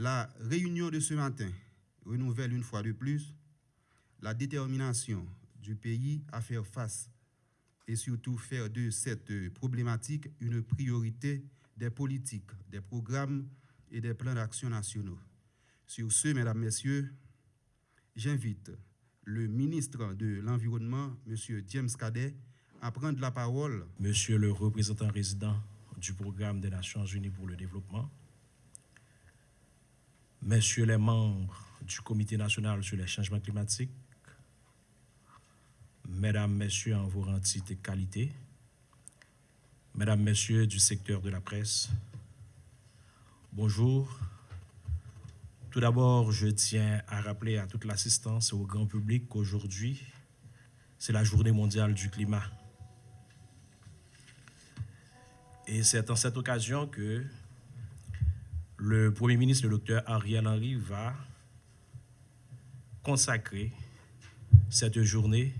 La réunion de ce matin renouvelle une fois de plus la détermination du pays à faire face et surtout faire de cette problématique une priorité des politiques, des programmes et des plans d'action nationaux. Sur ce, Mesdames, Messieurs, j'invite le ministre de l'Environnement, M. James Cadet, à prendre la parole. Monsieur le représentant résident du programme des Nations Unies pour le développement, Messieurs les membres du Comité national sur les changements climatiques, Mesdames, Messieurs en vos entités qualité, Mesdames, Messieurs du secteur de la presse, bonjour. Tout d'abord, je tiens à rappeler à toute l'assistance et au grand public qu'aujourd'hui, c'est la journée mondiale du climat. Et c'est en cette occasion que le Premier ministre, le docteur Ariel Henry, va consacrer cette journée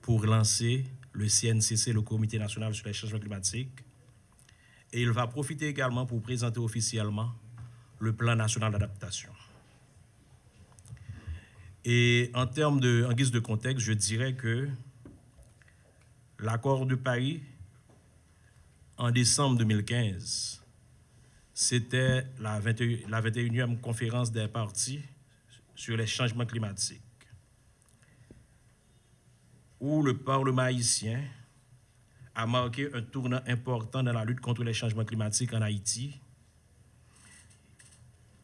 pour lancer le CNCC, le Comité national sur les changements climatiques. Et il va profiter également pour présenter officiellement le plan national d'adaptation. Et en termes de, en guise de contexte, je dirais que l'accord de Paris en décembre 2015 c'était la, 21e conférence des partis sur les changements climatiques, où le Parlement haïtien a marqué un tournant important dans la lutte contre les changements climatiques en Haïti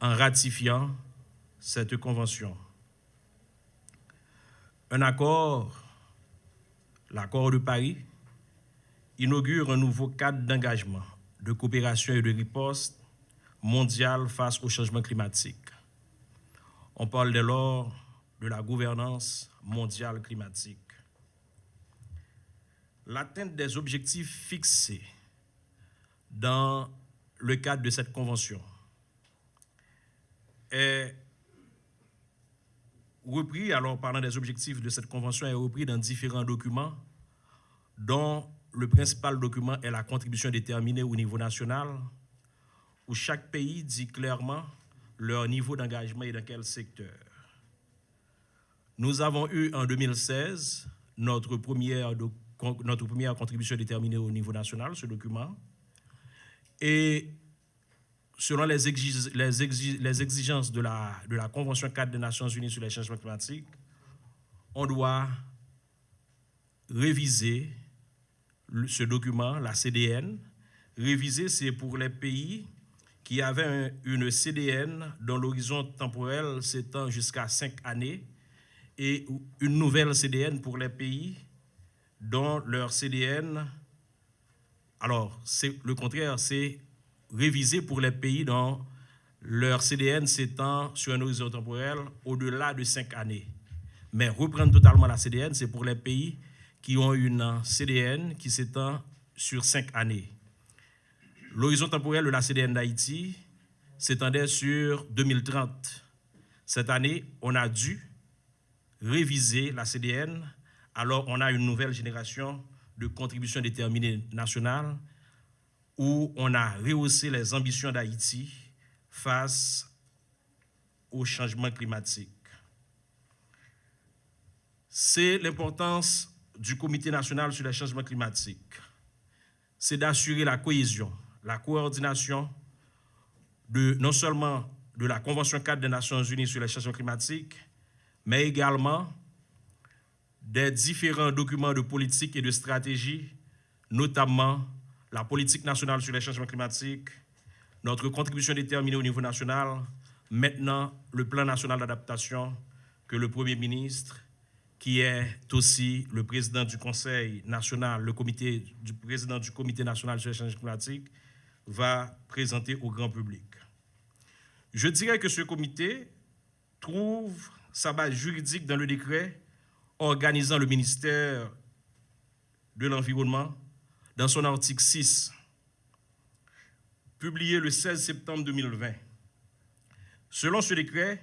en ratifiant cette convention. Un accord, l'accord de Paris, inaugure un nouveau cadre d'engagement, de coopération et de riposte mondiale face au changement climatique. On parle dès lors de la gouvernance mondiale climatique. L'atteinte des objectifs fixés dans le cadre de cette convention est repris, alors parlant des objectifs de cette convention, est repris dans différents documents, dont le principal document est la contribution déterminée au niveau national, où chaque pays dit clairement leur niveau d'engagement et dans quel secteur. Nous avons eu en 2016 notre première, notre première contribution déterminée au niveau national, ce document, et selon les, exigences de la, de la Convention cadre des Nations Unies sur les changements climatiques, on doit réviser ce document, la CDN. Réviser, c'est pour les pays qui avait une CDN dont l'horizon temporel s'étend jusqu'à cinq années et une nouvelle CDN pour les pays dont leur CDN, alors c'est le contraire, c'est révisé pour les pays dont leur CDN s'étend sur un horizon temporel au-delà de cinq années. Mais reprendre totalement la CDN, c'est pour les pays qui ont une CDN qui s'étend sur cinq années. L'horizon temporel de la CDN d'Haïti s'étendait sur 2030. Cette année, on a dû réviser la CDN, alors on a une nouvelle génération de contributions déterminées nationales où on a rehaussé les ambitions d'Haïti face au changement climatique. C'est l'importance du Comité national sur les changements climatiques. C'est d'assurer la cohésion la coordination non seulement de la Convention cadre des Nations Unies sur les changements climatiques, mais également des différents documents de politique et de stratégie, notamment la politique nationale sur les changements climatiques, notre contribution déterminée au niveau national, maintenant le plan national d'adaptation que le Premier ministre, qui est aussi le président du Conseil national, le comité du président du Comité national sur les changements climatiques, va présenter au grand public. Je dirais que ce comité trouve sa base juridique dans le décret organisant le ministère de l'Environnement dans son article 6, publié le 16 septembre 2020. Selon ce décret,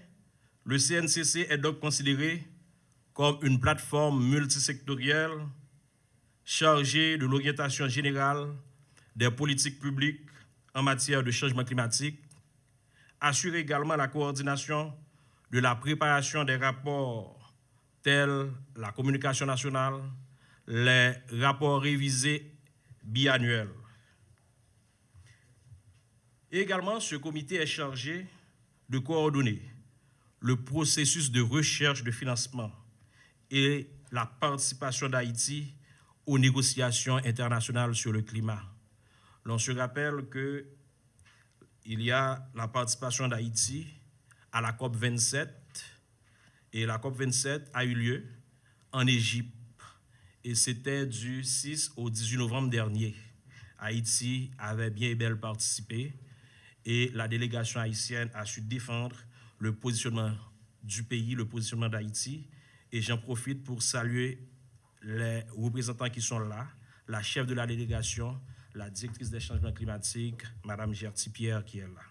le CNCC est donc considéré comme une plateforme multisectorielle chargée de l'orientation générale des politiques publiques en matière de changement climatique, assurer également la coordination de la préparation des rapports tels la communication nationale, les rapports révisés biannuels. Également, ce comité est chargé de coordonner le processus de recherche de financement et la participation d'Haïti aux négociations internationales sur le climat. L'on se rappelle que il y a la participation d'Haïti à la COP 27 et la COP 27 a eu lieu en Égypte et c'était du 6 au 18 novembre dernier. Haïti avait bien et bien participé et la délégation haïtienne a su défendre le positionnement du pays, le positionnement d'Haïti. Et j'en profite pour saluer les représentants qui sont là, la chef de la délégation, la directrice des changements climatiques, Mme Gertie Pierre, qui est là.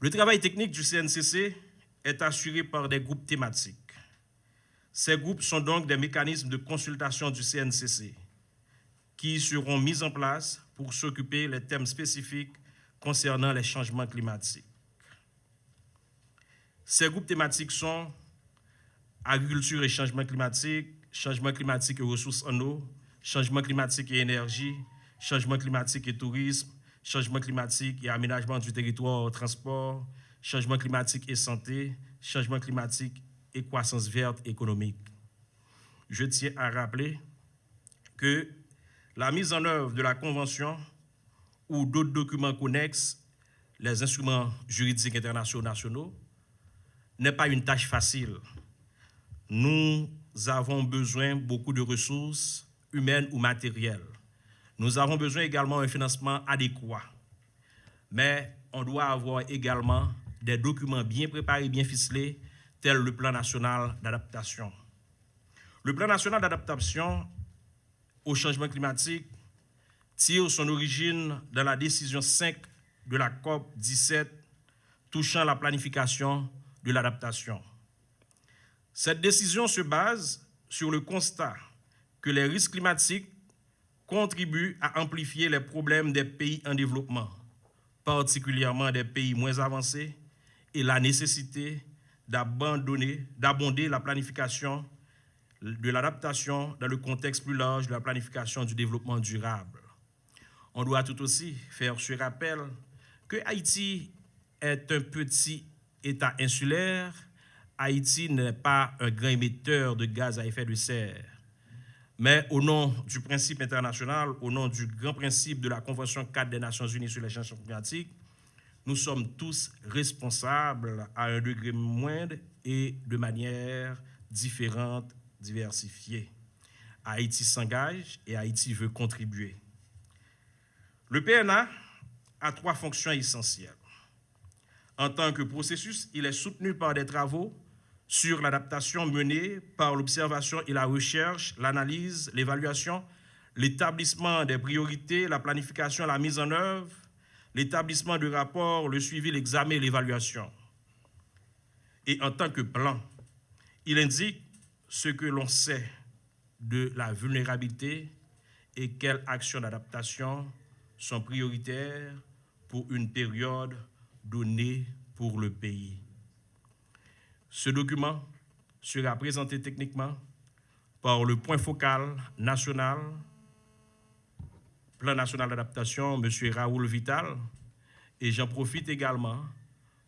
Le travail technique du CNCC est assuré par des groupes thématiques. Ces groupes sont donc des mécanismes de consultation du CNCC qui seront mis en place pour s'occuper des thèmes spécifiques concernant les changements climatiques. Ces groupes thématiques sont agriculture et changement climatique, changement climatique et ressources en eau, changement climatique et énergie, changement climatique et tourisme, changement climatique et aménagement du territoire, transport, changement climatique et santé, changement climatique et croissance verte économique. Je tiens à rappeler que la mise en œuvre de la Convention ou d'autres documents connexes, les instruments juridiques internationaux nationaux, n'est pas une tâche facile. Nous avons besoin beaucoup de ressources humaines ou matérielles. Nous avons besoin également d'un financement adéquat. Mais on doit avoir également des documents bien préparés, bien ficelés, tels le plan national d'adaptation. Le plan national d'adaptation au changement climatique tire son origine dans la décision 5 de la COP 17 touchant la planification de l'adaptation. Cette décision se base sur le constat que les risques climatiques contribuent à amplifier les problèmes des pays en développement, particulièrement des pays moins avancés, et la nécessité d'abandonner, d'abonder la planification de l'adaptation dans le contexte plus large de la planification du développement durable. On doit tout aussi faire ce rappel que Haïti est un petit État insulaire. Haïti n'est pas un grand émetteur de gaz à effet de serre. Mais au nom du principe international, au nom du grand principe de la Convention 4 des Nations Unies sur les changements climatiques, nous sommes tous responsables à un degré moindre et de manière différente, diversifiée. Haïti s'engage et Haïti veut contribuer. Le PNA a trois fonctions essentielles. En tant que processus, il est soutenu par des travaux sur l'adaptation menée par l'observation et la recherche, l'analyse, l'évaluation, l'établissement des priorités, la planification, la mise en œuvre, l'établissement de rapports, le suivi, l'examen et l'évaluation. Et en tant que plan, il indique ce que l'on sait de la vulnérabilité et quelles actions d'adaptation sont prioritaires pour une période donnée pour le pays. Ce document sera présenté techniquement par le point focal national, plan national d'adaptation, M. Raoul Vital, et j'en profite également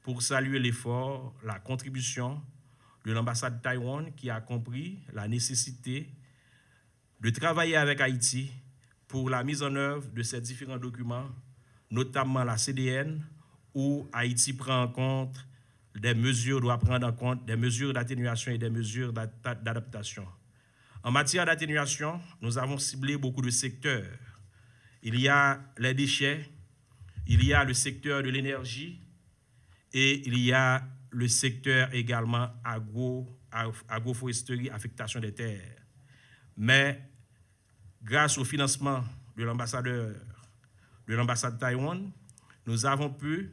pour saluer l'effort, la contribution de l'ambassade de Taïwan qui a compris la nécessité de travailler avec Haïti pour la mise en œuvre de ces différents documents, notamment la CDN, où Haïti prend en compte des mesures, doit prendre en compte des mesures d'atténuation et des mesures d'adaptation. En matière d'atténuation, nous avons ciblé beaucoup de secteurs. Il y a les déchets, il y a le secteur de l'énergie et il y a le secteur également agro, agroforesterie, affectation des terres. Mais grâce au financement de l'ambassadeur de l'ambassade de Taïwan, nous avons pu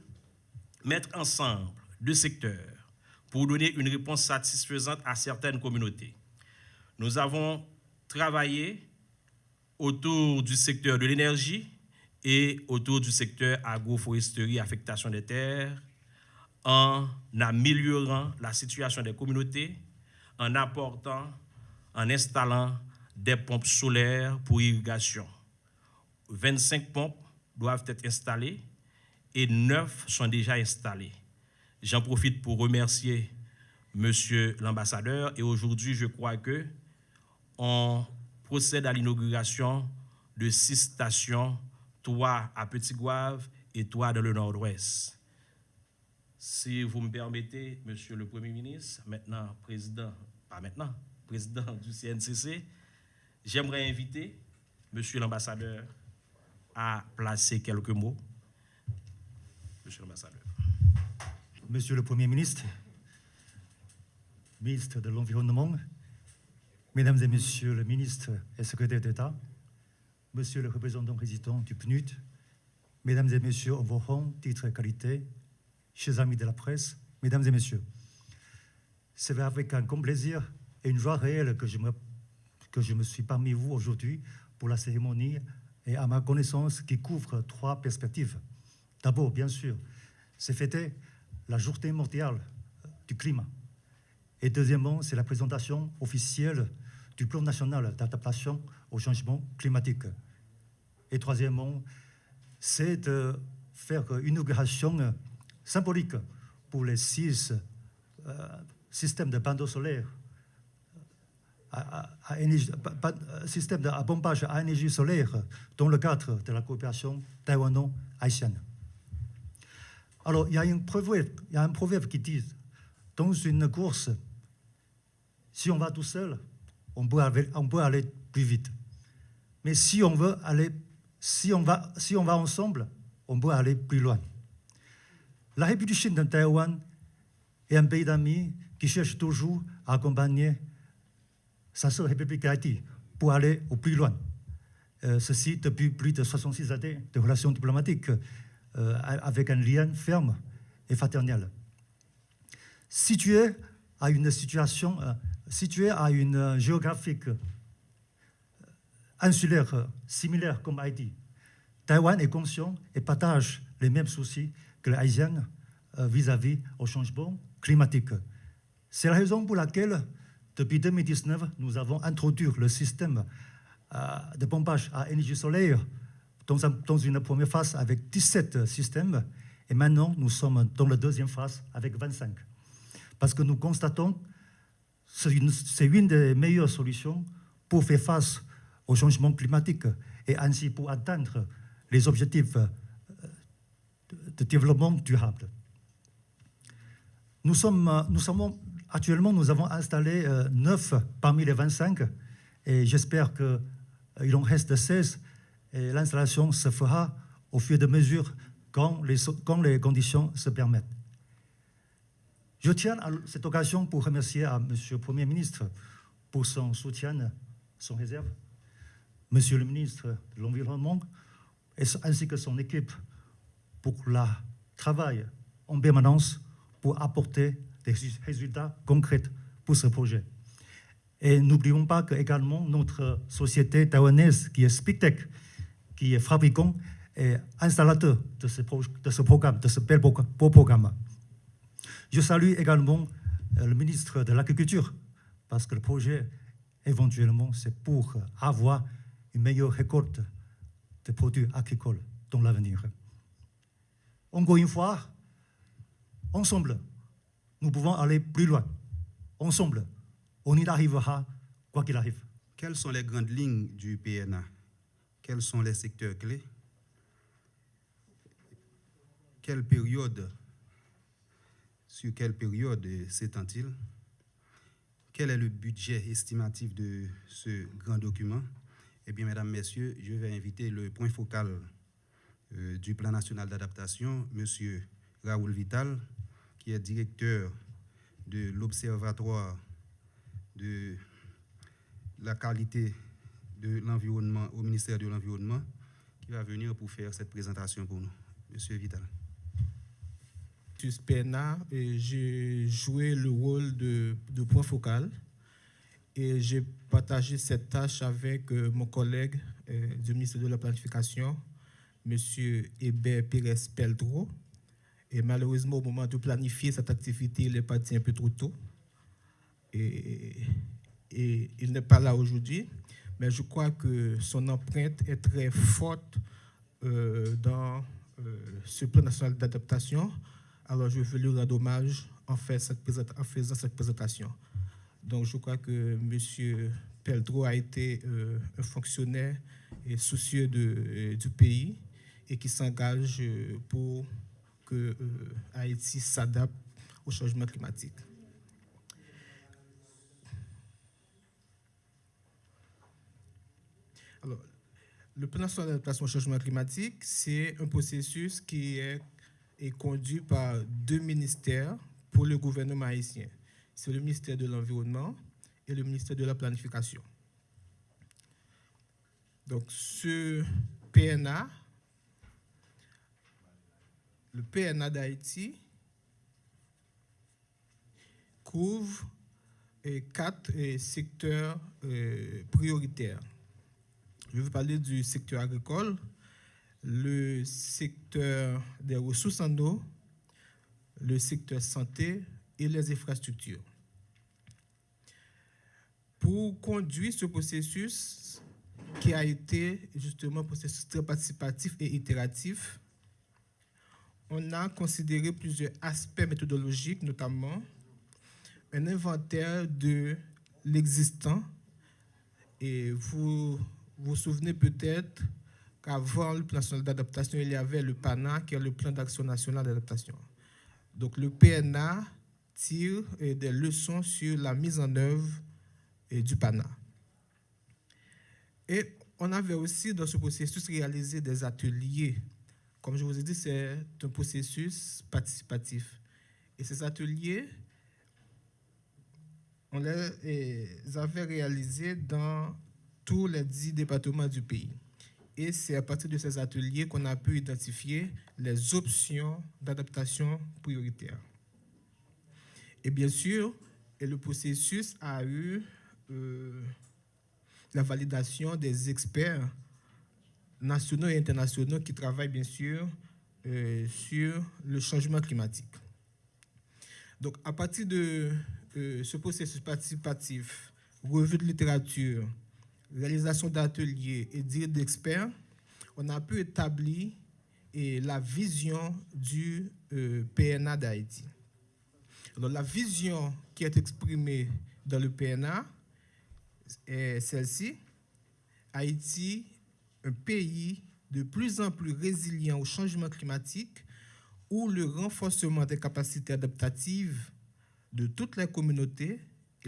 mettre ensemble deux secteurs pour donner une réponse satisfaisante à certaines communautés. Nous avons travaillé autour du secteur de l'énergie et autour du secteur agroforesterie, affectation des terres, en améliorant la situation des communautés, en apportant, en installant des pompes solaires pour irrigation. 25 pompes doivent être installées et 9 sont déjà installées. J'en profite pour remercier Monsieur l'ambassadeur et aujourd'hui, je crois que on procède à l'inauguration de six stations, trois à Petit-Gouave et trois dans le nord-ouest. Si vous me permettez, Monsieur le Premier ministre, maintenant président, pas maintenant, président du CNCC, j'aimerais inviter Monsieur l'ambassadeur à placer quelques mots. Monsieur l'ambassadeur. Monsieur le Premier ministre, ministre de l'Environnement, Mesdames et Messieurs le ministre et secrétaire d'État, Monsieur le représentant président du PNUD, Mesdames et Messieurs en vos rangs, titres et qualités, chers amis de la presse, Mesdames et Messieurs, c'est avec un grand plaisir et une joie réelle que je me, que je me suis parmi vous aujourd'hui pour la cérémonie et à ma connaissance qui couvre trois perspectives. D'abord, bien sûr, c'est fêter la journée mondiale du climat. Et deuxièmement, c'est la présentation officielle du plan national d'adaptation au changement climatique. Et troisièmement, c'est de faire une inauguration symbolique pour les six euh, systèmes de panneaux solaires, à, à, à système de pompage à énergie solaire dans le cadre de la coopération taïwano-haïtienne. Alors, il y, a un proverbe qui dit, dans une course, si on va tout seul, on peut, aller, plus vite. Mais si on veut aller, si on va, si on va ensemble, on peut aller plus loin. La République Chine de Taïwan est un pays d'amis qui cherche toujours à accompagner sa sœur République Haïti pour aller au plus loin. Euh, ceci depuis plus de 66 années de relations diplomatiques avec un lien ferme et fraternel. Situé à une situation euh, situé à une euh, géographique euh, insulaire euh, similaire comme Haïti, Taïwan est conscient et partage les mêmes soucis que les Haïtiens vis-à-vis au changement climatique. C'est la raison pour laquelle, depuis 2019, nous avons introduit le système de pompage à énergie solaire dans, dans une première phase avec 17 systèmes et maintenant nous sommes dans la deuxième phase avec 25. Parce que nous constatons c'est une, une, des meilleures solutions pour faire face au changement climatique et ainsi pour atteindre les objectifs euh, de développement durable. Nous sommes, nous sommes actuellement, nous avons installé 9 euh, parmi les 25 et j'espère qu'il euh, en reste 16 et l'installation se fera au fur et à mesure quand les, quand les conditions se permettent. Je tiens à cette occasion pour remercier à M. le Premier ministre pour son soutien, son réserve, M. le ministre de l'Environnement, ainsi que son équipe pour le travail en permanence pour apporter des résultats concrets pour ce projet. Et n'oublions pas que également notre société taïwanaise qui est Spictech, qui est fabricant et installateur de ce, de ce programme, de ce bel beau programme. Je salue également euh, le ministre de l'Agriculture, parce que le projet, éventuellement, c'est pour avoir une meilleure récolte de produits agricoles dans l'avenir. Encore une fois, ensemble, nous pouvons aller plus loin. Ensemble, on y arrivera quoi qu'il arrive. Quelles sont les grandes lignes du PNA Quels sont les secteurs clés? Quelle période? Sur quelle période s'étend-il? Quel est le budget estimatif de ce grand document? Eh bien, mesdames, messieurs, je vais inviter le point focal euh, du plan national d'adaptation, M. Raoul Vital, qui est directeur de l'Observatoire de la qualité de l'environnement au ministère de l'Environnement, qui va venir pour faire cette présentation pour nous. Monsieur Vital. PNA, j'ai joué le rôle de, point focal et j'ai partagé cette tâche avec euh, mon collègue euh, du ministère de la Planification, M. Hébert Pérez Peldro. Et malheureusement, au moment de planifier cette activité, il est parti un peu trop tôt. Et il n'est pas là aujourd'hui. Mais je crois que son empreinte est très forte euh, dans euh, ce plan national d'adaptation. Alors, je veux lui rendre hommage en, faisant cette présentation. Donc, je crois que M. Peldro a été euh, un fonctionnaire et soucieux du pays et qui s'engage pour que Haïti s'adapte au changement climatique. Alors, le plan national d'adaptation au changement climatique, c'est un processus qui est, est, conduit par deux ministères pour le gouvernement haïtien. C'est le ministère de l'Environnement et le ministère de la Planification. Donc, ce PNA, le PNA d'Haïti, couvre quatre secteurs prioritaires. Je vais parler du secteur agricole, le secteur des ressources en eau, le secteur santé et les infrastructures. Pour conduire ce processus, qui a été justement un processus très participatif et itératif, on a considéré plusieurs aspects méthodologiques, notamment un inventaire de l'existant. Et vous vous souvenez peut-être qu'avant le plan national d'adaptation, il y avait le PANA, qui est le plan d'action national d'adaptation. Donc le PNA tire des leçons sur la mise en œuvre du PANA. Et on avait aussi dans ce processus réalisé des ateliers. Comme je vous ai dit, c'est un processus participatif. Et ces ateliers, on les avait réalisés dans tous les dix départements du pays. Et c'est à partir de ces ateliers qu'on a pu identifier les options d'adaptation prioritaires. Et bien sûr, et le processus a eu euh, la validation des experts nationaux et internationaux qui travaillent bien sûr euh, sur le changement climatique. Donc, à partir de euh, ce processus participatif, revue de littérature, réalisation d'ateliers et d'experts, on a pu établir la vision du euh, PNA d'Haïti. La vision qui est exprimée dans le PNA est celle-ci. Haïti, un pays de plus en plus résilient au changement climatique, où le renforcement des capacités adaptatives de toutes les communautés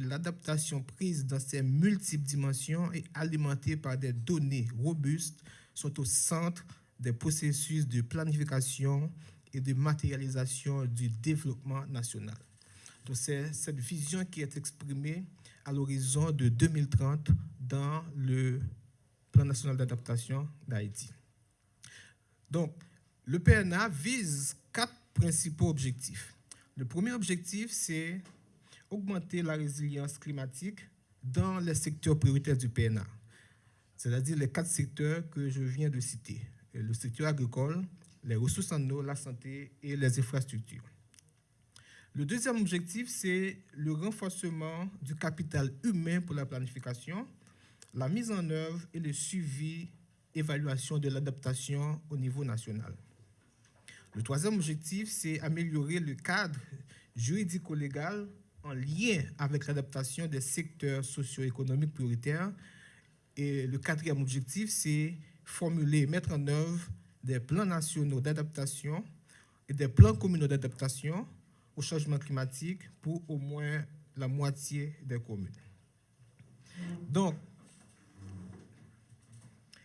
l'adaptation prise dans ces multiples dimensions et alimentée par des données robustes sont au centre des processus de planification et de matérialisation du développement national. C'est cette vision qui est exprimée à l'horizon de 2030 dans le plan national d'adaptation d'Haïti. Donc, le PNA vise quatre principaux objectifs. Le premier objectif, c'est augmenter la résilience climatique dans les secteurs prioritaires du PNA, c'est-à-dire les quatre secteurs que je viens de citer, le secteur agricole, les ressources en eau, la santé et les infrastructures. Le deuxième objectif, c'est le renforcement du capital humain pour la planification, la mise en œuvre et le suivi, évaluation de l'adaptation au niveau national. Le troisième objectif, c'est améliorer le cadre juridico-légal en lien avec l'adaptation des secteurs socio-économiques prioritaires. Et le quatrième objectif, c'est formuler, mettre en œuvre des plans nationaux d'adaptation et des plans communaux d'adaptation au changement climatique pour au moins la moitié des communes. Donc,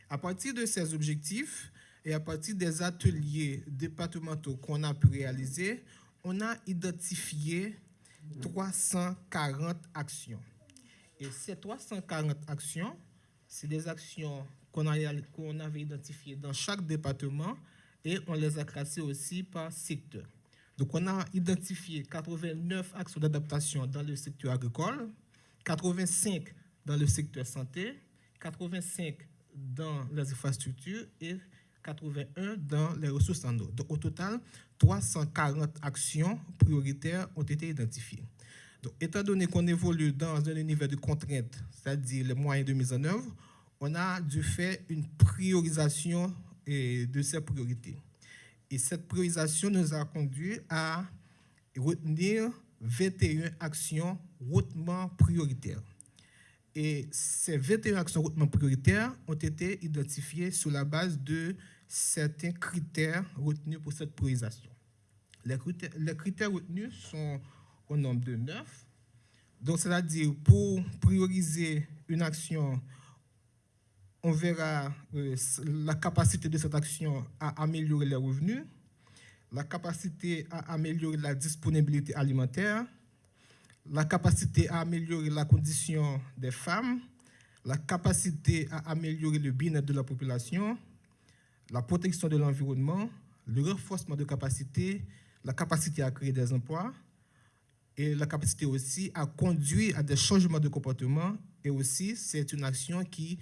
à partir de ces objectifs et à partir des ateliers départementaux qu'on a pu réaliser, on a identifié 340 actions. Et ces 340 actions, c'est des actions qu'on qu avait identifiées dans chaque département et on les a classées aussi par secteur. Donc on a identifié 89 actions d'adaptation dans le secteur agricole, 85 dans le secteur santé, 85 dans les infrastructures et 81 dans les ressources en eau. Donc au total, 340 actions prioritaires ont été identifiées. Donc, étant donné qu'on évolue dans un univers de contraintes, c'est-à-dire les moyens de mise en œuvre, on a dû faire une priorisation de ces priorités. Et cette priorisation nous a conduit à retenir 21 actions hautement prioritaires. Et ces 21 actions hautement prioritaires ont été identifiées sur la base de certains critères retenus pour cette priorisation. Les critères, les critères retenus sont au nombre de neuf. Donc, c'est-à-dire, pour prioriser une action, on verra euh, la capacité de cette action à améliorer les revenus, la capacité à améliorer la disponibilité alimentaire, la capacité à améliorer la condition des femmes, la capacité à améliorer le bien-être de la population, la protection de l'environnement, le renforcement de capacité, la capacité à créer des emplois et la capacité aussi à conduire à des changements de comportement et aussi c'est une action qui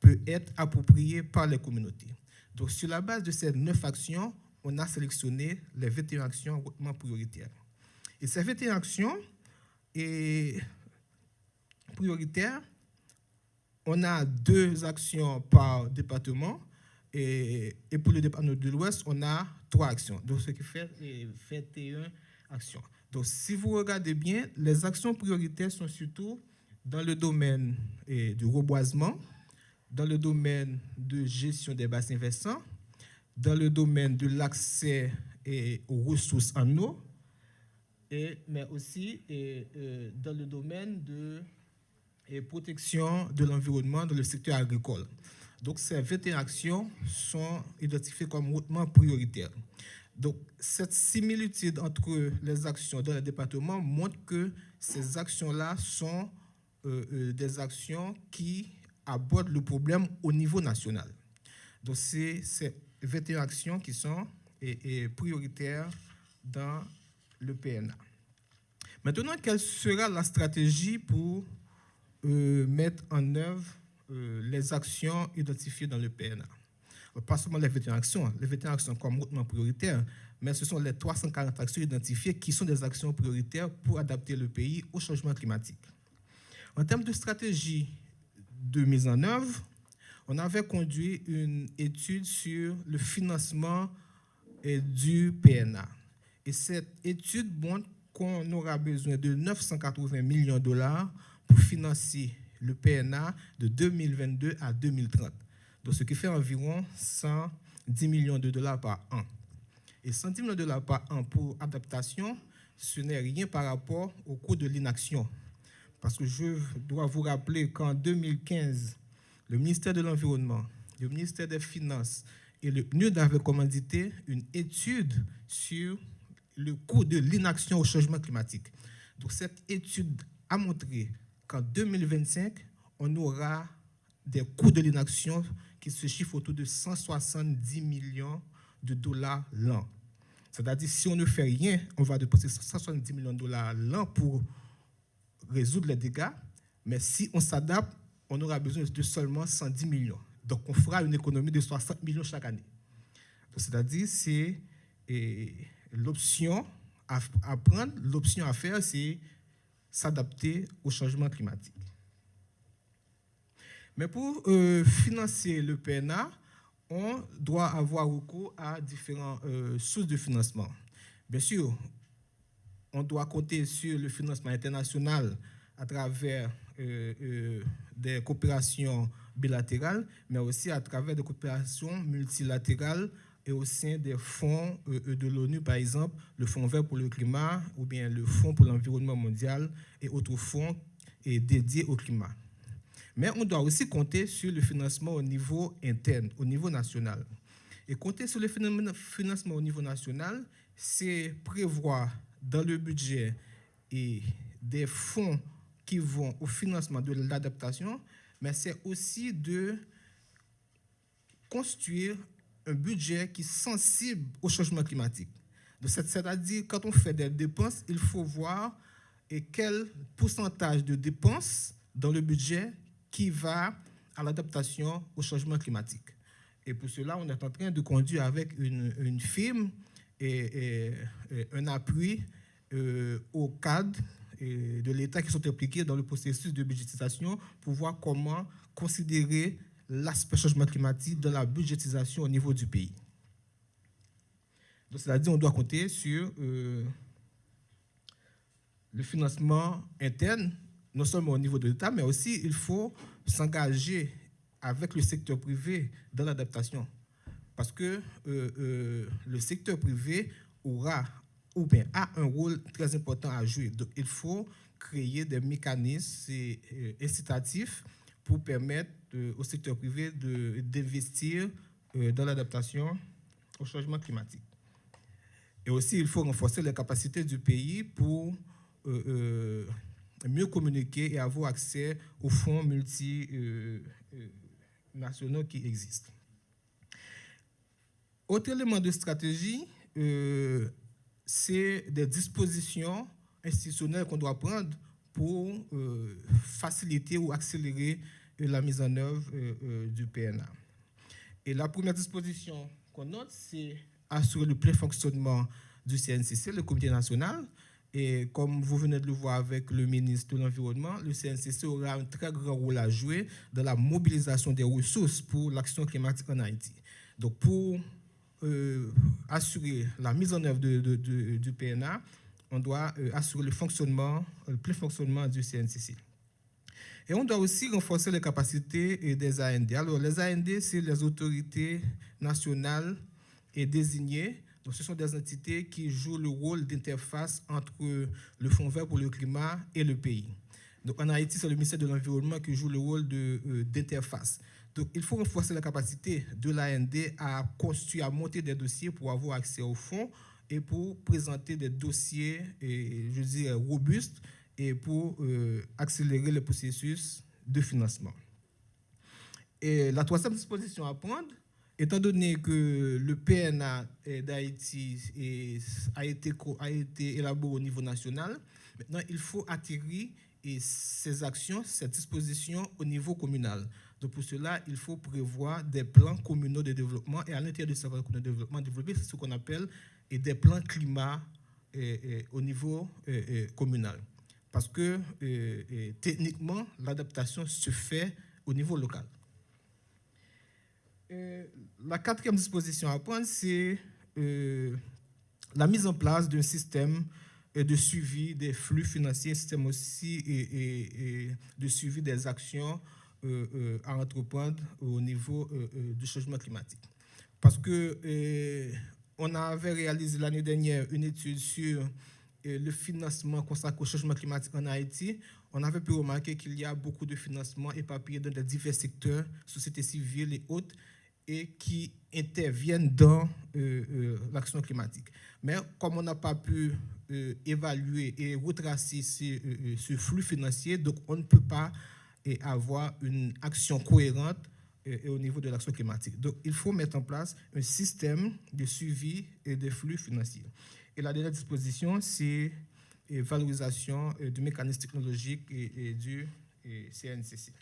peut être appropriée par les communautés. Donc sur la base de ces neuf actions, on a sélectionné les 21 actions hautement prioritaires. Et ces 21 actions et prioritaires, on a deux actions par département et, pour le département de l'Ouest, on a trois actions. Donc, ce qui fait 21 actions. Donc, si vous regardez bien, les actions prioritaires sont surtout dans le domaine du reboisement, dans le domaine de gestion des bassins versants, dans le domaine de l'accès aux ressources en eau, mais aussi euh, dans le domaine de protection de l'environnement dans le secteur agricole. Donc, ces 21 actions sont identifiées comme hautement prioritaires. Donc, cette similitude entre les actions dans le département montre que ces actions-là sont euh, euh, des actions qui abordent le problème au niveau national. Donc, c'est ces 21 actions qui sont prioritaires dans le PNA. Maintenant, quelle sera la stratégie pour euh, mettre en œuvre euh, les actions identifiées dans le PNA Pas seulement les 21 actions, les 21 actions comme hautement prioritaires, mais ce sont les 340 actions identifiées qui sont des actions prioritaires pour adapter le pays au changement climatique. En termes de stratégie de mise en œuvre, on avait conduit une étude sur le financement du PNA. Et cette étude montre qu'on aura besoin de 980 millions de dollars pour financer le PNA de 2022 à 2030. Donc, ce qui fait environ 110 millions de dollars par an. Et 110 millions de dollars par an pour adaptation, ce n'est rien par rapport au coût de l'inaction. Parce que je dois vous rappeler qu'en 2015, le ministère de l'Environnement, le ministère des Finances et le PNUD avaient commandité une étude sur le coût de l'inaction au changement climatique. Donc cette étude a montré qu'en 2025, on aura des coûts de l'inaction qui se chiffrent autour de 170 millions de dollars l'an. C'est-à-dire, si on ne fait rien, on va dépenser 170 millions de dollars l'an pour résoudre les dégâts, mais si on s'adapte, on aura besoin de seulement 110 millions. Donc, on fera une économie de 60 millions chaque année. C'est-à-dire, c'est l'option à, prendre, l'option à faire, c'est s'adapter au changement climatique. Mais pour euh, financer le PNA, on doit avoir recours à différentes euh, sources de financement. Bien sûr, on doit compter sur le financement international à travers euh, des coopérations bilatérales, mais aussi à travers des coopérations multilatérales et au sein des fonds euh, euh, de l'ONU, par exemple, le Fonds vert pour le climat ou bien le Fonds pour l'environnement mondial et autres fonds dédiés au climat. Mais on doit aussi compter sur le financement au niveau interne, au niveau national. Et compter sur le financement au niveau national, c'est prévoir dans le budget et des fonds qui vont au financement de l'adaptation, mais c'est aussi de construire un budget qui est sensible au changement climatique. C'est-à-dire, quand on fait des dépenses, il faut voir et quel pourcentage de dépenses dans le budget qui va à l'adaptation au changement climatique. Et pour cela, on est en train de conduire avec une, une firme et, un appui euh, au cadre de l'État qui sont impliqués dans le processus de budgétisation pour voir comment considérer l'aspect changement climatique dans la budgétisation au niveau du pays. Donc, c'est-à-dire on doit compter sur euh, le financement interne, non seulement au niveau de l'État, mais aussi il faut s'engager avec le secteur privé dans l'adaptation. Parce que euh, euh, le secteur privé aura ou bien a un rôle très important à jouer. Donc il faut créer des mécanismes incitatifs pour permettre au secteur privé d'investir dans l'adaptation au changement climatique. Et aussi, il faut renforcer les capacités du pays pour euh, euh, mieux communiquer et avoir accès aux fonds multinationaux euh, qui existent. Autre élément de stratégie, c'est des dispositions institutionnelles qu'on doit prendre pour faciliter ou accélérer la mise en œuvre du PNA. Et la première disposition qu'on note, c'est assurer le plein fonctionnement du CNCC, le comité national. Et comme vous venez de le voir avec le ministre de l'Environnement, le CNCC aura un très grand rôle à jouer dans la mobilisation des ressources pour l'action climatique en Haïti. Donc, pour euh, assurer la mise en œuvre du PNA, on doit euh, assurer le fonctionnement, le plein fonctionnement du CNCC. Et on doit aussi renforcer les capacités des AND. Alors, les AND, c'est les autorités nationales et désignées donc, ce sont des entités qui jouent le rôle d'interface entre le Fonds vert pour le climat et le pays. Donc, en Haïti, c'est le ministère de l'Environnement qui joue le rôle euh, d'interface. Donc, il faut renforcer la capacité de l'AND à construire, à monter des dossiers pour avoir accès aux fonds et pour présenter des dossiers, je dirais, robustes et pour euh, accélérer le processus de financement. Et la troisième disposition à prendre, Étant donné que le PNA d'Haïti a été, a été élaboré au niveau national, maintenant il faut atterrir ces actions, ces dispositions au niveau communal. Donc pour cela, il faut prévoir des plans communaux de développement et à l'intérieur de ces plans de développement, développer ce qu'on appelle des plans climat au niveau communal. Parce que techniquement, l'adaptation se fait au niveau local. Euh, la quatrième disposition à prendre, c'est euh, la mise en place d'un système euh, de suivi des flux financiers, un système aussi de suivi des actions à entreprendre au niveau du changement climatique. Parce que on avait réalisé l'année dernière une étude sur le financement consacré au changement climatique en Haïti. On avait pu remarquer qu'il y a beaucoup de financements éparpillés dans divers secteurs, société civile et autres, et qui interviennent dans euh, euh, l'action climatique. Mais comme on n'a pas pu euh, évaluer et retracer ce, flux financier, donc on ne peut pas avoir une action cohérente au niveau de l'action climatique. Donc il faut mettre en place un système de suivi et de flux financiers. Et la dernière disposition, c'est valorisation du mécanisme technologique et, du CNCC.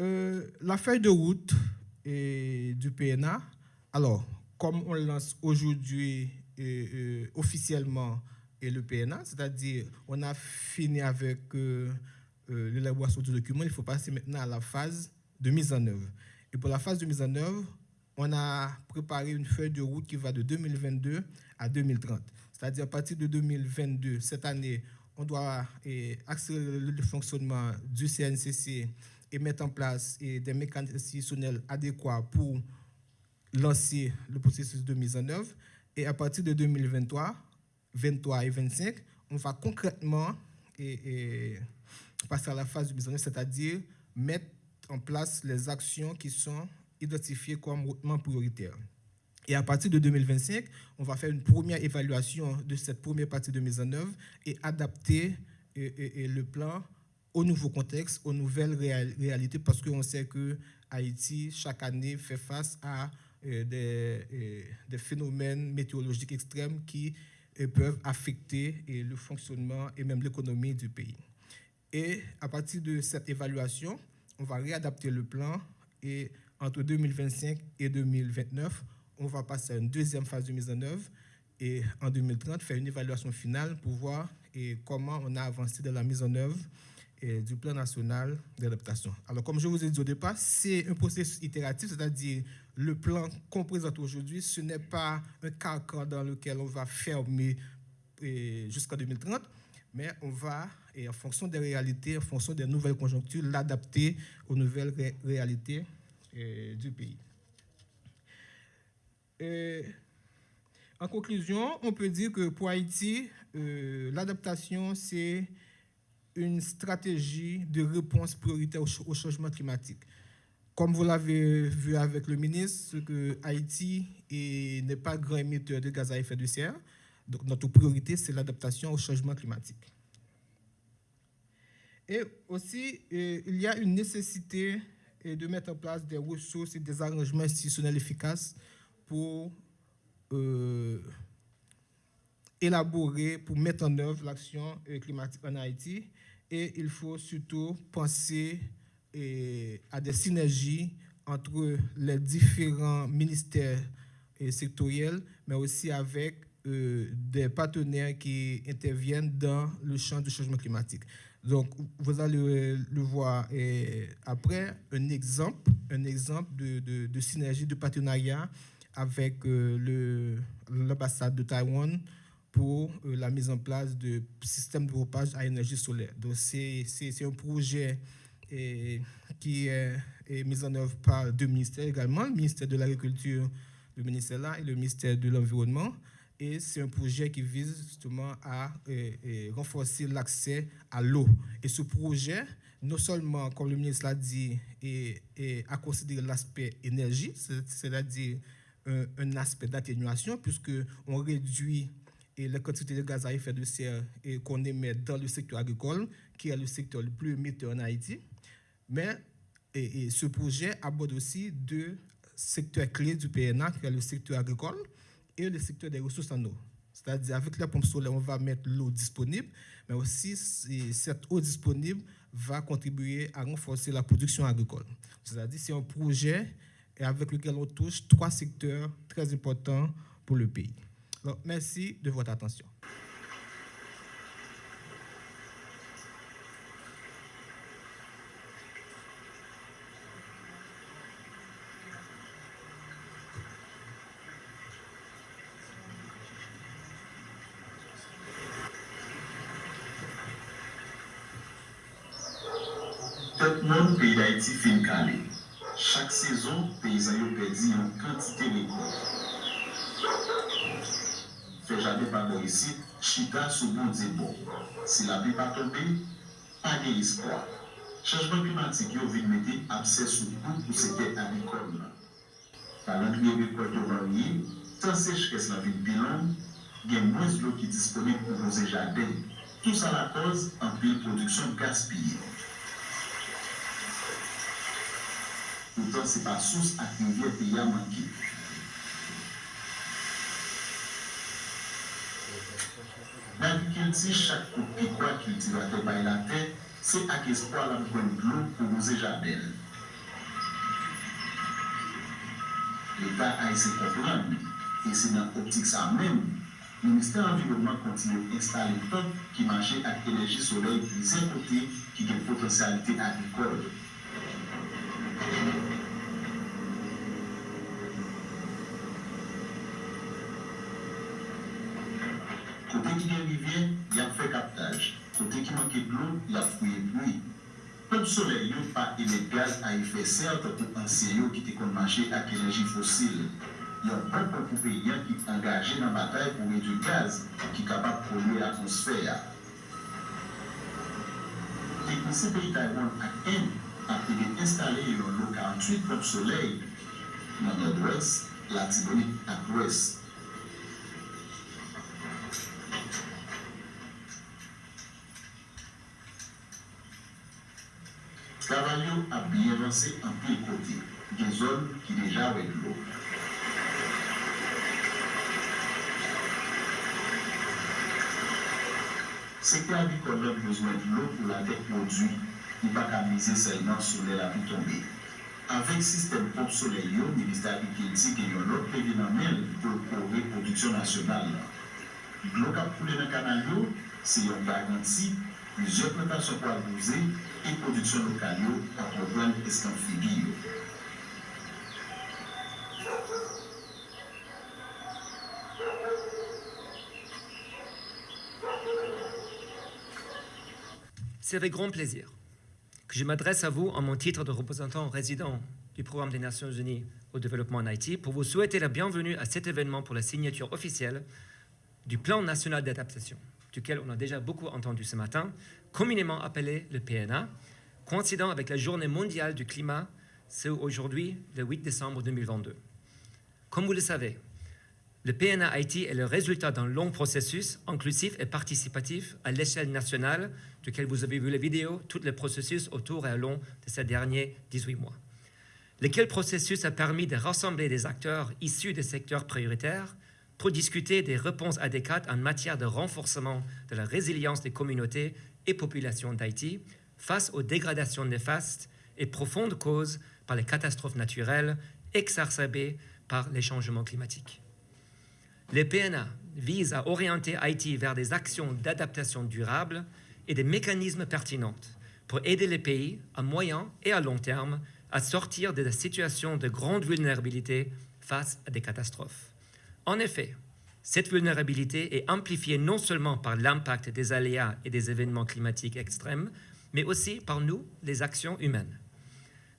Euh, la feuille de route du PNA, alors, comme on lance aujourd'hui euh, euh, officiellement et le PNA, c'est-à-dire on a fini avec l'élaboration du document, il faut passer maintenant à la phase de mise en œuvre. Et pour la phase de mise en œuvre, on a préparé une feuille de route qui va de 2022 à 2030. C'est-à-dire à partir de 2022, cette année, on doit accélérer le fonctionnement du CNCC et mettre en place des mécanismes institutionnels adéquats pour lancer le processus de mise en œuvre. Et à partir de 2023, 23 et 25, on va concrètement passer à la phase de mise en œuvre, c'est-à-dire mettre en place les actions qui sont identifiées comme hautement prioritaires. Et à partir de 2025, on va faire une première évaluation de cette première partie de mise en œuvre et adapter le plan au nouveau contexte, aux nouvelles réalités, parce qu'on sait que Haïti, chaque année, fait face à euh, des, euh, des, phénomènes météorologiques extrêmes qui euh, peuvent affecter le fonctionnement et même l'économie du pays. Et à partir de cette évaluation, on va réadapter le plan et entre 2025 et 2029, on va passer à une deuxième phase de mise en œuvre et en 2030 faire une évaluation finale pour voir et comment on a avancé dans la mise en œuvre du plan national d'adaptation. Alors, comme je vous ai dit au départ, c'est un processus itératif, c'est-à-dire le plan qu'on présente aujourd'hui, ce n'est pas un carcan dans lequel on va fermer jusqu'en 2030, mais on va, et en fonction des réalités, en fonction des nouvelles conjonctures, l'adapter aux nouvelles réalités du pays. en conclusion, on peut dire que pour Haïti, euh, l'adaptation, c'est une stratégie de réponse prioritaire au, changement climatique. Comme vous l'avez vu avec le ministre, Haïti n'est pas grand émetteur de gaz à effet de serre. Donc notre priorité, c'est l'adaptation au changement climatique. Et aussi, euh, il y a une nécessité euh, de mettre en place des ressources et des arrangements institutionnels efficaces pour euh, élaborer, pour mettre en œuvre l'action climatique en Haïti et il faut surtout penser à des synergies entre les différents ministères eh, sectoriels, mais aussi avec des partenaires qui interviennent dans le champ du changement climatique. Donc, vous allez le voir après, un exemple, un exemple de, synergie, de partenariat avec euh, l'ambassade de Taïwan, pour euh, la mise en place de systèmes de pompage à énergie solaire. Donc, c'est un projet qui est, mis en œuvre par deux ministères également, le ministère de l'Agriculture, le ministère là, et le ministère de l'Environnement. Et c'est un projet qui vise justement à renforcer l'accès à l'eau. Et ce projet, non seulement, comme le ministre l'a dit, et, à considérer l'aspect énergie, c'est-à-dire un, aspect d'atténuation, puisqu'on réduit et la quantité de gaz à effet de serre qu'on émet dans le secteur agricole, qui est le secteur le plus émetteur en Haïti. Mais ce projet aborde aussi deux secteurs clés du PNA, qui est le secteur agricole le secteur des ressources en eau. C'est-à-dire, avec la pompe solaire, on va mettre l'eau disponible, mais aussi cette eau disponible va contribuer à renforcer la production agricole. C'est-à-dire, c'est un projet avec lequel on touche trois secteurs très importants pour le pays merci de votre attention. pedi yon kantite de kou. Fè jade pa bo yisi, chita sou bon di bon. Si la pi pa tope, pa ge iskwa. Chanjman klimatik yo vin meti apse sou kou pou seke amikon nan. Palan ki yon ekwa to vanyi, tan sech kes la vin bilan, gen mwes lo ki disponib pou voze jade. Tous a la koz, anpil produksyon gaspillé. Poutan se pa sous ak nivye pe ya manki. Navikelti chak pou ekwa kiltivate bay la te, se ak espwa la mwen glou pou mouze jabel. L'Etat a ese kompran, e se nan optik sa men, Ministèr environnement kontinye installe pep ki manje ak enerji solei pou zè kote ki gen potensyalite agrikol. Kote ki gen rivye, yap fe kaptaj. Kote ki manke glou, yap fouye ploui. Kote solel yo pa eme gaz a efè sert pou anse yo ki te konmanche ak enerji fosil. Yon bon pou pou peyen ki angaje nan batay pou redu gaz ki kapap polye atmosfèya. Ki konse peyi Taiwan ak en, apri gen installe yon lo 48 pop soley nan adres la tibonik adres. Kavalyo ap bi evanse an pi kote, gen zon ki deja wèk lo. Sekte avikon lèm bezwen lo pou la dek modwi va pas miser seulement sur les la tombée. Avec le système pompe soleil, le ministère de l'Agriculture et un autre événement pour la production nationale. L'eau qui a coulé dans le canal, c'est une garantie, plusieurs plantations pour abuser et production locale à problème escamphilie. C'est avec grand plaisir que je m'adresse à vous en mon titre de représentant résident du Programme des Nations Unies au développement en Haïti pour vous souhaiter la bienvenue à cet événement pour la signature officielle du Plan national d'adaptation, duquel on a déjà beaucoup entendu ce matin, communément appelé le PNA, coïncidant avec la Journée mondiale du climat, c'est aujourd'hui le 8 décembre 2022. Comme vous le savez, le PNA Haïti est le résultat d'un long processus inclusif et participatif à l'échelle nationale, duquel vous avez vu les vidéos, tous les processus autour et au long de ces derniers 18 mois. Lequel processus a permis de rassembler des acteurs issus des secteurs prioritaires pour discuter des réponses adéquates en matière de renforcement de la résilience des communautés et populations d'Haïti face aux dégradations néfastes et profondes causes par les catastrophes naturelles exacerbées par les changements climatiques. Les PNA visent à orienter Haïti vers des actions d'adaptation durable et des mécanismes pertinents pour aider les pays à moyen et à long terme à sortir de la situation de grande vulnérabilité face à des catastrophes. En effet, cette vulnérabilité est amplifiée non seulement par l'impact des aléas et des événements climatiques extrêmes, mais aussi par nous, les actions humaines.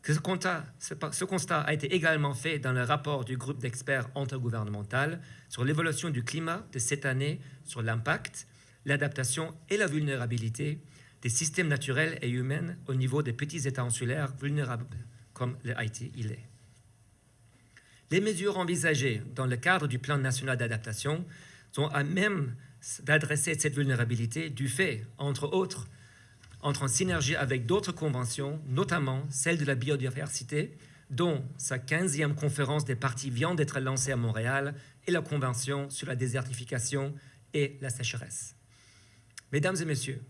Ce constat, a été également fait dans le rapport du groupe d'experts intergouvernemental sur l'évolution du climat de cette année sur l'impact, l'adaptation et la vulnérabilité des systèmes naturels et humains au niveau des petits États insulaires vulnérables, comme le Haïti il est. Les mesures envisagées dans le cadre du plan national d'adaptation sont à même d'adresser cette vulnérabilité du fait, entre autres, entre en synergie avec d'autres conventions, notamment celle de la biodiversité, dont sa 15e conférence des parties vient d'être lancée à Montréal, et la Convention sur la désertification et la sécheresse. Mesdames et messieurs,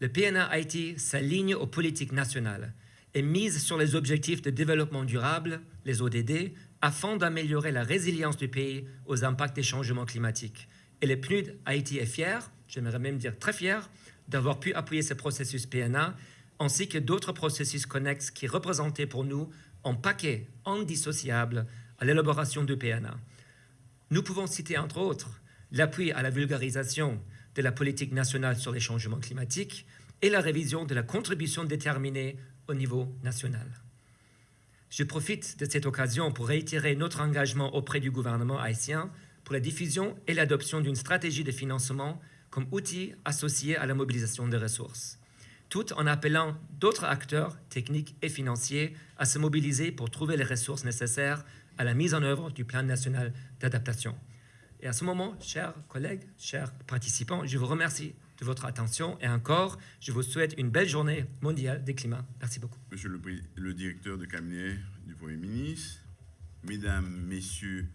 le PNA Haïti s'aligne aux politiques nationales et mise sur les objectifs de développement durable, les ODD, afin d'améliorer la résilience du pays aux impacts des changements climatiques. Et le PNUD Haïti est fier, j'aimerais même dire très fier, d'avoir pu appuyer ce processus PNA, ainsi que d'autres processus connexes qui représentaient pour nous un paquet indissociable à l'élaboration du PNA. Nous pouvons citer entre autres l'appui à la vulgarisation de la politique nationale sur les changements climatiques et la révision de la contribution déterminée au niveau national. Je profite de cette occasion pour réitérer notre engagement auprès du gouvernement haïtien pour la diffusion et l'adoption d'une stratégie de financement comme outil associé à la mobilisation des ressources, tout en appelant d'autres acteurs techniques et financiers à se mobiliser pour trouver les ressources nécessaires à la mise en œuvre du plan national d'adaptation. Et à ce moment, chers collègues, chers participants, je vous remercie de votre attention et encore, je vous souhaite une belle journée mondiale des climats. Merci beaucoup. Monsieur le, le directeur de cabinet du Premier ministre, Mesdames, Messieurs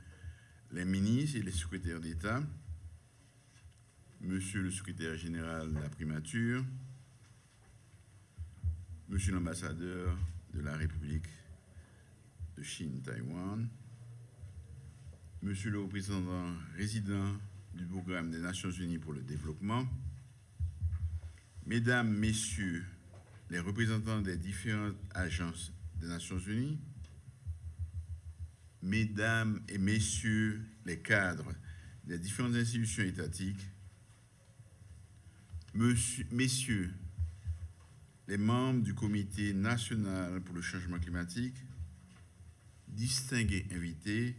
les ministres et les secrétaires d'État, Monsieur le secrétaire général de la primature, Monsieur l'ambassadeur de la République de Chine, Taïwan, Monsieur le représentant résident du programme des Nations Unies pour le développement, Mesdames, Messieurs les représentants des différentes agences des Nations Unies, Mesdames et Messieurs les cadres des différentes institutions étatiques, Messieurs les membres du Comité national pour le changement climatique, distingués invités,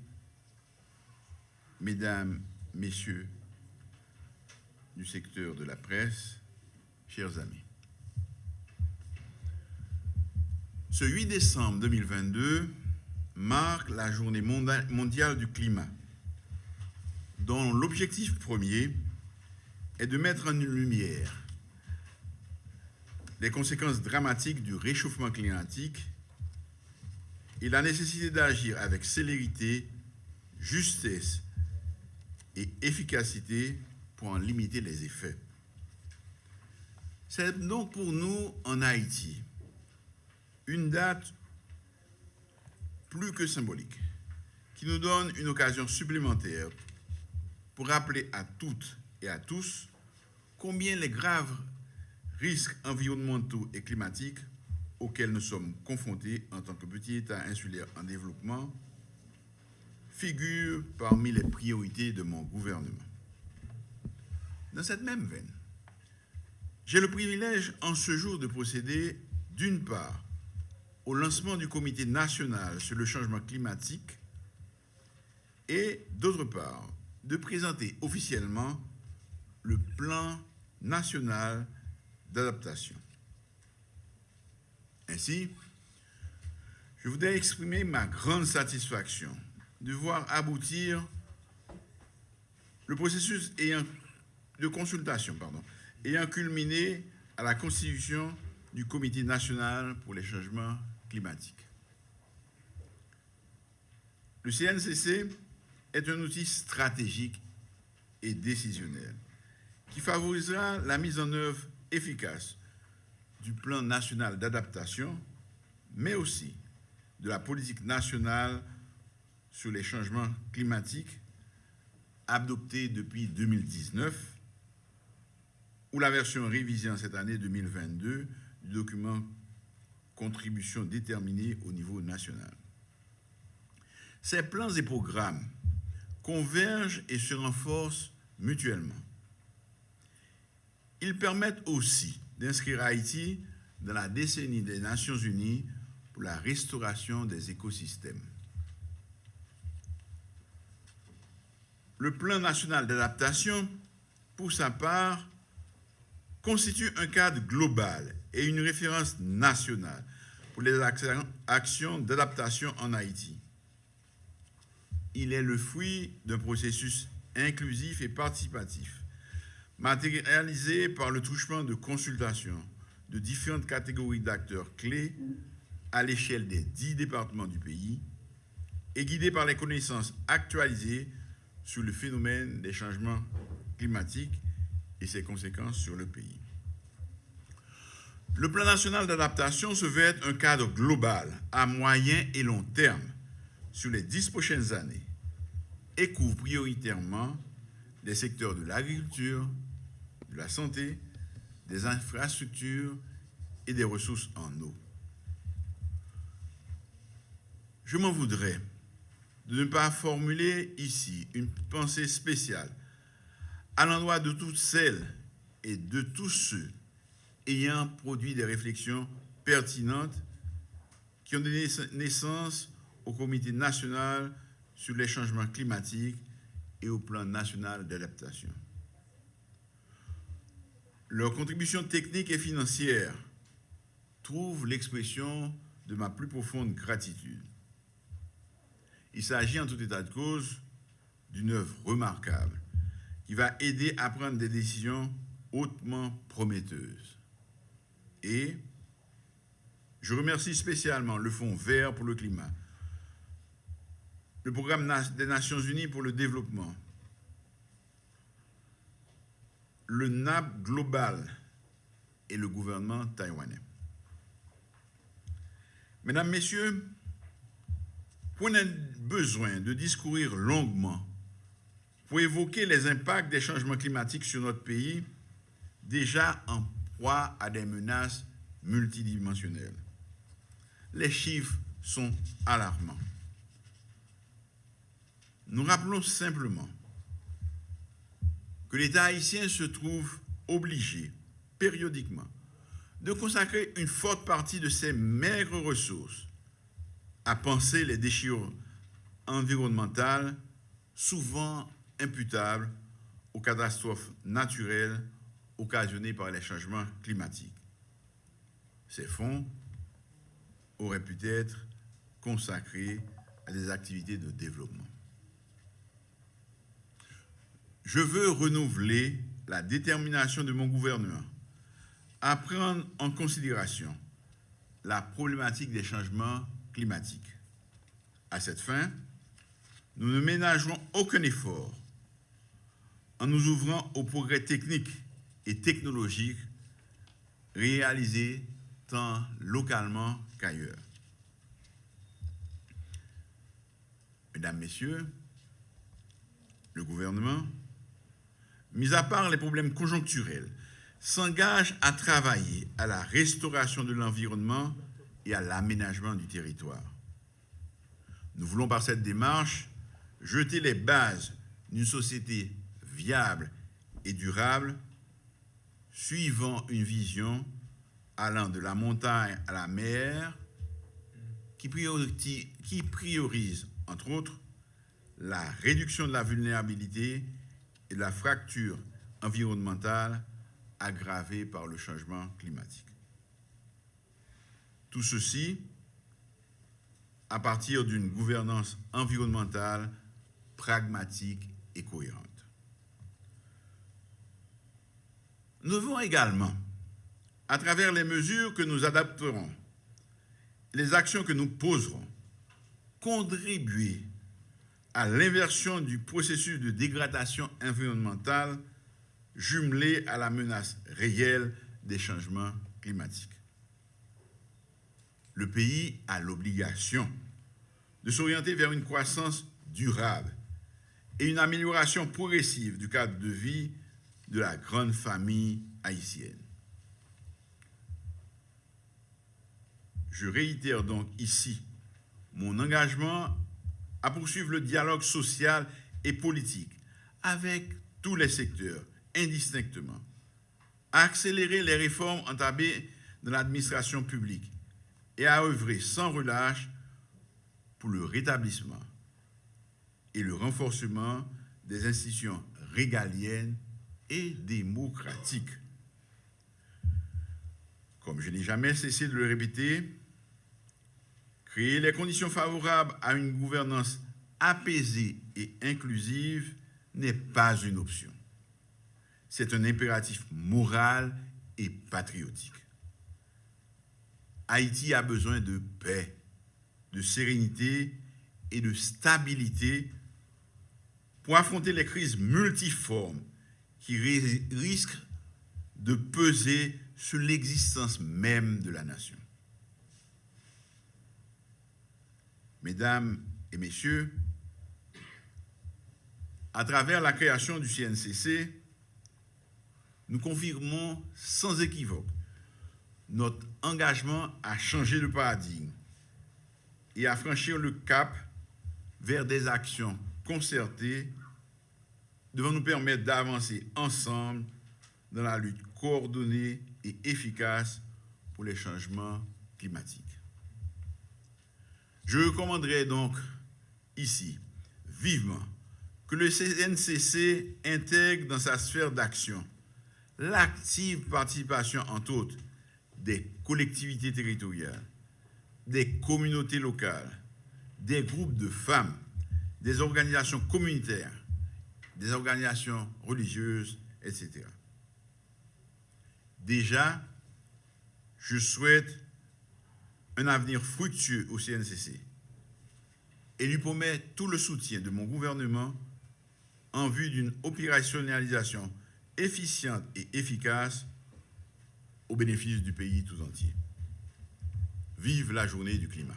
mesdames, messieurs du secteur de la presse, chers amis. Ce 8 décembre 2022 marque la journée mondiale du climat, dont l'objectif premier est de mettre en lumière les conséquences dramatiques du réchauffement climatique et la nécessité d'agir avec célérité, justesse et efficacité pour en limiter les effets. C'est donc pour nous, en Haïti, une date plus que symbolique, qui nous donne une occasion supplémentaire pour rappeler à toutes et à tous combien les graves risques environnementaux et climatiques auxquels nous sommes confrontés en tant que petit État insulaire en développement figurent parmi les priorités de mon gouvernement. Dans cette même veine, j'ai le privilège en ce jour de procéder, d'une part, au lancement du Comité national sur le changement climatique et, d'autre part, de présenter officiellement le plan national d'adaptation. Ainsi, je voudrais exprimer ma grande satisfaction de voir aboutir le processus de consultation ayant culminé à la constitution du Comité national pour les changements climatiques. Le CNCC est un outil stratégique et décisionnel qui favorisera la mise en œuvre efficace du plan national d'adaptation, mais aussi de la politique nationale sur les changements climatiques adoptée depuis 2019 ou la version révisée en cette année 2022 du document contribution déterminée au niveau national. Ces plans et programmes convergent et se renforcent mutuellement. Ils permettent aussi d'inscrire Haïti dans la décennie des Nations Unies pour la restauration des écosystèmes. Le plan national d'adaptation, pour sa part, constitue un cadre global et une référence nationale pour les actions d'adaptation en Haïti. Il est le fruit d'un processus inclusif et participatif, matérialisé par le touchement de consultations de différentes catégories d'acteurs clés à l'échelle des dix départements du pays et guidé par les connaissances actualisées sur le phénomène des changements climatiques et ses conséquences sur le pays. Le plan national d'adaptation se veut être un cadre global à moyen et long terme sur les dix prochaines années et couvre prioritairement les secteurs de l'agriculture, de la santé, des infrastructures et des ressources en eau. Je m'en voudrais de ne pas formuler ici une pensée spéciale à l'endroit de toutes celles et de tous ceux ayant produit des réflexions pertinentes qui ont donné naissance au Comité national sur les changements climatiques et au plan national d'adaptation. Leur contribution technique et financière trouve l'expression de ma plus profonde gratitude. Il s'agit en tout état de cause d'une œuvre remarquable qui va aider à prendre des décisions hautement prometteuses. Et je remercie spécialement le Fonds vert pour le climat, le Programme des Nations Unies pour le développement, le NAP global et le gouvernement taïwanais. Mesdames, Messieurs, on a besoin de discourir longuement pour évoquer les impacts des changements climatiques sur notre pays, déjà en proie à des menaces multidimensionnelles. Les chiffres sont alarmants. Nous rappelons simplement que l'État haïtien se trouve obligé, périodiquement, de consacrer une forte partie de ses maigres ressources à penser les déchirures environnementales, souvent imputables aux catastrophes naturelles occasionnées par les changements climatiques. Ces fonds auraient pu être consacrés à des activités de développement. Je veux renouveler la détermination de mon gouvernement à prendre en considération la problématique des changements climatique. À cette fin, nous ne ménagerons aucun effort en nous ouvrant aux progrès techniques et technologiques réalisés tant localement qu'ailleurs. Mesdames, Messieurs, le gouvernement, mis à part les problèmes conjoncturels, s'engage à travailler à la restauration de l'environnement et à l'aménagement du territoire. Nous voulons par cette démarche jeter les bases d'une société viable et durable, suivant une vision allant de la montagne à la mer, qui priorise, qui priorise entre autres, la réduction de la vulnérabilité et de la fracture environnementale aggravée par le changement climatique. Tout ceci à partir d'une gouvernance environnementale pragmatique et cohérente. Nous devons également, à travers les mesures que nous adapterons, les actions que nous poserons, contribuer à l'inversion du processus de dégradation environnementale jumelé à la menace réelle des changements climatiques. Le pays a l'obligation de s'orienter vers une croissance durable et une amélioration progressive du cadre de vie de la grande famille haïtienne. Je réitère donc ici mon engagement à poursuivre le dialogue social et politique avec tous les secteurs, indistinctement, à accélérer les réformes entamées dans l'administration publique et à œuvrer sans relâche pour le rétablissement et le renforcement des institutions régaliennes et démocratiques. Comme je n'ai jamais cessé de le répéter, créer les conditions favorables à une gouvernance apaisée et inclusive n'est pas une option. C'est un impératif moral et patriotique. Haïti a besoin de paix, de sérénité et de stabilité pour affronter les crises multiformes qui risquent de peser sur l'existence même de la nation. Mesdames et messieurs, à travers la création du CNCC, nous confirmons sans équivoque notre engagement à changer de paradigme et à franchir le cap vers des actions concertées devant nous permettre d'avancer ensemble dans la lutte coordonnée et efficace pour les changements climatiques. Je recommanderais donc ici vivement que le CNCC intègre dans sa sphère d'action l'active participation, entre autres, des collectivités territoriales, des communautés locales, des groupes de femmes, des organisations communautaires, des organisations religieuses, etc. Déjà, je souhaite un avenir fructueux au CNCC et lui promets tout le soutien de mon gouvernement en vue d'une opérationnalisation efficiente et efficace au bénéfice du pays tout entier. Vive la journée du climat.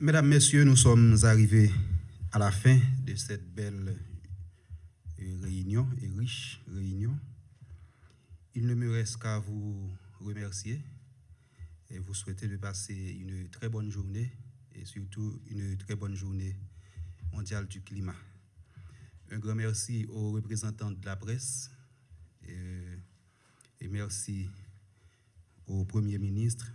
Mesdames, Messieurs, nous sommes arrivés à la fin de cette belle réunion et riche réunion. Il ne me reste qu'à vous remercier et vous souhaiter de passer une très bonne journée et surtout une très bonne journée mondiale du climat. Un grand merci aux représentants de la presse et, et merci au Premier ministre